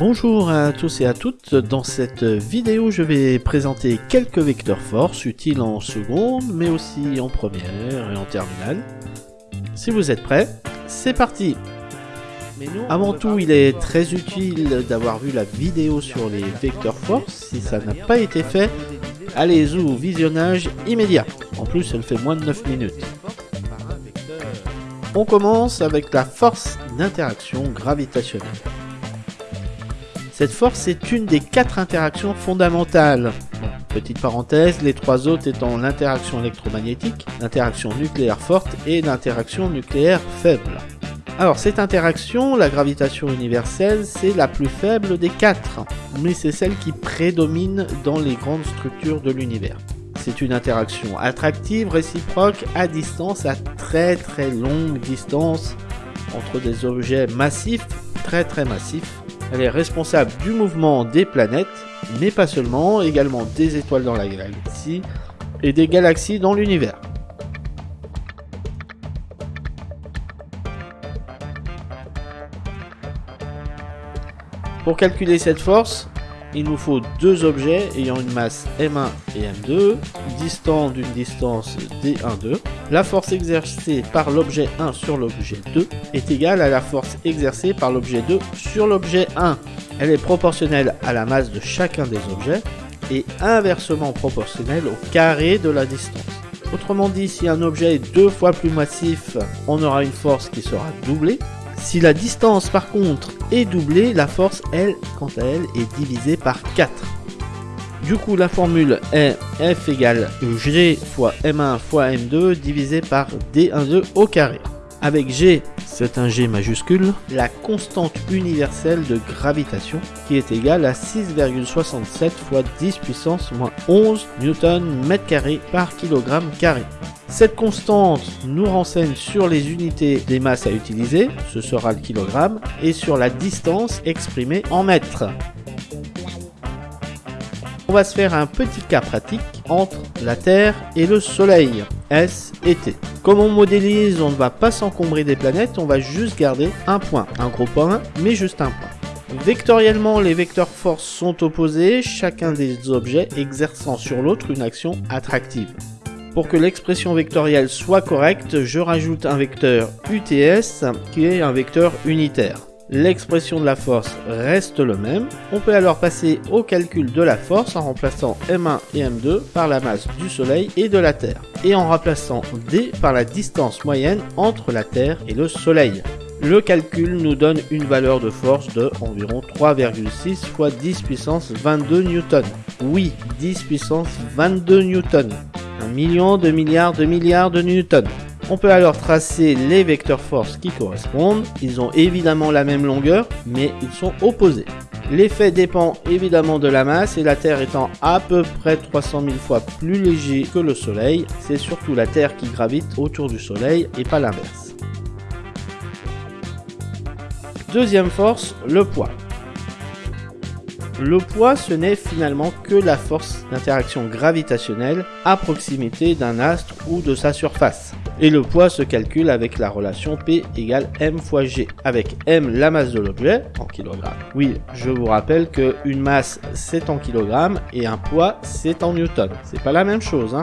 Bonjour à tous et à toutes, dans cette vidéo je vais présenter quelques vecteurs force utiles en seconde mais aussi en première et en terminale. Si vous êtes prêts, c'est parti Avant tout il est très utile d'avoir vu la vidéo sur les vecteurs force, si ça n'a pas été fait, allez-y au visionnage immédiat, en plus elle fait moins de 9 minutes. On commence avec la force d'interaction gravitationnelle. Cette force est une des quatre interactions fondamentales. petite parenthèse, les trois autres étant l'interaction électromagnétique, l'interaction nucléaire forte et l'interaction nucléaire faible. Alors cette interaction, la gravitation universelle, c'est la plus faible des quatre, mais c'est celle qui prédomine dans les grandes structures de l'univers. C'est une interaction attractive, réciproque, à distance, à très très longue distance, entre des objets massifs, très très massifs, elle est responsable du mouvement des planètes, mais pas seulement, également des étoiles dans la galaxie et des galaxies dans l'univers. Pour calculer cette force, il nous faut deux objets ayant une masse M1 et M2, distants d'une distance D1,2. La force exercée par l'objet 1 sur l'objet 2 est égale à la force exercée par l'objet 2 sur l'objet 1. Elle est proportionnelle à la masse de chacun des objets et inversement proportionnelle au carré de la distance. Autrement dit, si un objet est deux fois plus massif, on aura une force qui sera doublée, si la distance par contre est doublée, la force, elle, quant à elle, est divisée par 4. Du coup, la formule est F égale G fois M1 fois M2 divisé par D12 au carré. Avec G, c'est un G majuscule, la constante universelle de gravitation qui est égale à 6,67 fois 10 puissance moins 11 newton mètre carré par kilogramme carré. Cette constante nous renseigne sur les unités des masses à utiliser, ce sera le kilogramme, et sur la distance exprimée en mètres. On va se faire un petit cas pratique entre la Terre et le Soleil, S et T. Comme on modélise, on ne va pas s'encombrer des planètes, on va juste garder un point, un gros point, mais juste un point. Vectoriellement, les vecteurs force sont opposés, chacun des objets exerçant sur l'autre une action attractive. Pour que l'expression vectorielle soit correcte, je rajoute un vecteur UTS qui est un vecteur unitaire. L'expression de la force reste le même. On peut alors passer au calcul de la force en remplaçant M1 et M2 par la masse du Soleil et de la Terre, et en remplaçant D par la distance moyenne entre la Terre et le Soleil. Le calcul nous donne une valeur de force de environ 3,6 fois 10 puissance 22 newtons. Oui, 10 puissance 22 newtons millions de milliards de milliards de newtons. On peut alors tracer les vecteurs force qui correspondent. Ils ont évidemment la même longueur, mais ils sont opposés. L'effet dépend évidemment de la masse et la Terre étant à peu près 300 000 fois plus léger que le Soleil, c'est surtout la Terre qui gravite autour du Soleil et pas l'inverse. Deuxième force, le poids. Le poids, ce n'est finalement que la force d'interaction gravitationnelle à proximité d'un astre ou de sa surface. Et le poids se calcule avec la relation P égale m fois g, avec m la masse de l'objet en kilogrammes. Oui, je vous rappelle que une masse c'est en kilogrammes et un poids c'est en newton. C'est pas la même chose, hein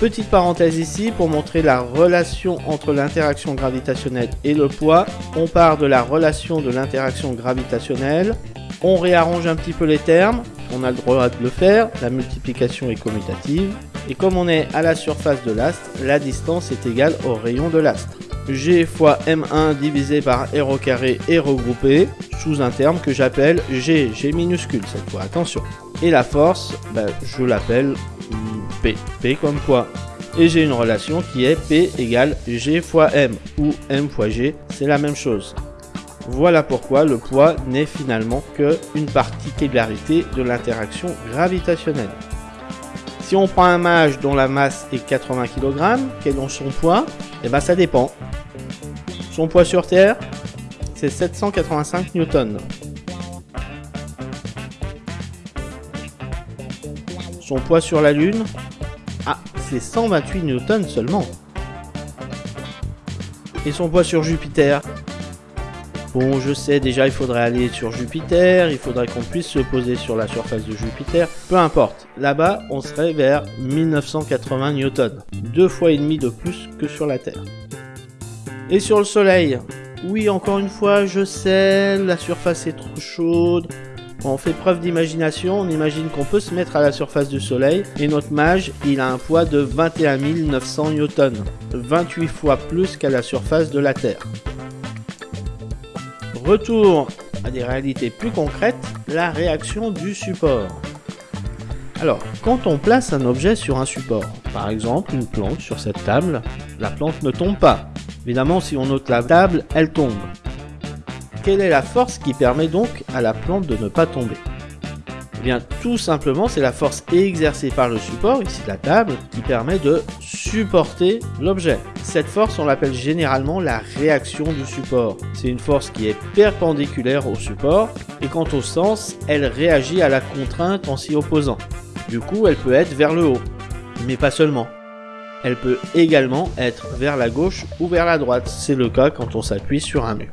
Petite parenthèse ici pour montrer la relation entre l'interaction gravitationnelle et le poids. On part de la relation de l'interaction gravitationnelle. On réarrange un petit peu les termes. On a le droit de le faire. La multiplication est commutative. Et comme on est à la surface de l'astre, la distance est égale au rayon de l'astre. G fois M1 divisé par R au carré est regroupé sous un terme que j'appelle G, G minuscule cette fois, attention. Et la force, ben, je l'appelle P. P comme poids. Et j'ai une relation qui est P égale G fois M, ou M fois G, c'est la même chose. Voilà pourquoi le poids n'est finalement que une particularité de l'interaction gravitationnelle. Si on prend un mage dont la masse est 80 kg, quel est son poids? Eh bien ça dépend. Son poids sur Terre, c'est 785 newtons. Son poids sur la Lune, c'est 128 newtons seulement. Et son poids sur Jupiter? Bon, je sais, déjà il faudrait aller sur Jupiter, il faudrait qu'on puisse se poser sur la surface de Jupiter, peu importe. Là-bas, on serait vers 1980 newtons, deux fois et demi de plus que sur la Terre. Et sur le Soleil? Oui, encore une fois, je sais, la surface est trop chaude, on fait preuve d'imagination, on imagine qu'on peut se mettre à la surface du Soleil et notre mage, il a un poids de 21 900 newtons, 28 fois plus qu'à la surface de la Terre. Retour à des réalités plus concrètes, la réaction du support. Alors, quand on place un objet sur un support, par exemple une plante sur cette table, la plante ne tombe pas. Évidemment, si on ôte la table, elle tombe. Quelle est la force qui permet donc à la plante de ne pas tomber Eh bien tout simplement c'est la force exercée par le support, ici la table, qui permet de supporter l'objet. Cette force on l'appelle généralement la réaction du support. C'est une force qui est perpendiculaire au support et quant au sens, elle réagit à la contrainte en s'y opposant. Du coup elle peut être vers le haut, mais pas seulement. Elle peut également être vers la gauche ou vers la droite, c'est le cas quand on s'appuie sur un mur.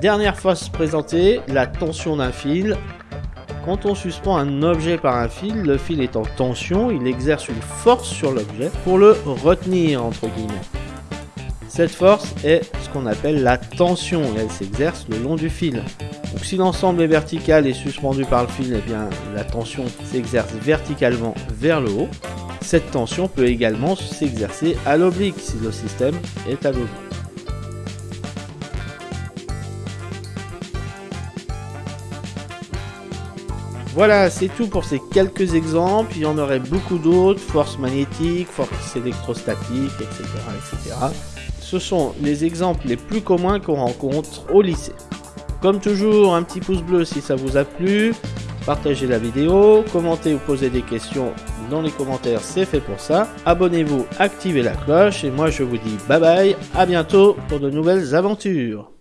Dernière force présentée, la tension d'un fil. Quand on suspend un objet par un fil, le fil est en tension, il exerce une force sur l'objet pour le retenir entre guillemets. Cette force est ce qu'on appelle la tension et elle s'exerce le long du fil. Donc si l'ensemble est vertical et suspendu par le fil, eh bien la tension s'exerce verticalement vers le haut. Cette tension peut également s'exercer à l'oblique si le système est à l'oblique. Voilà, c'est tout pour ces quelques exemples. Il y en aurait beaucoup d'autres, force magnétique, force électrostatique, etc., etc. Ce sont les exemples les plus communs qu'on rencontre au lycée. Comme toujours, un petit pouce bleu si ça vous a plu. Partagez la vidéo, commentez ou posez des questions dans les commentaires, c'est fait pour ça. Abonnez-vous, activez la cloche et moi je vous dis bye bye, à bientôt pour de nouvelles aventures.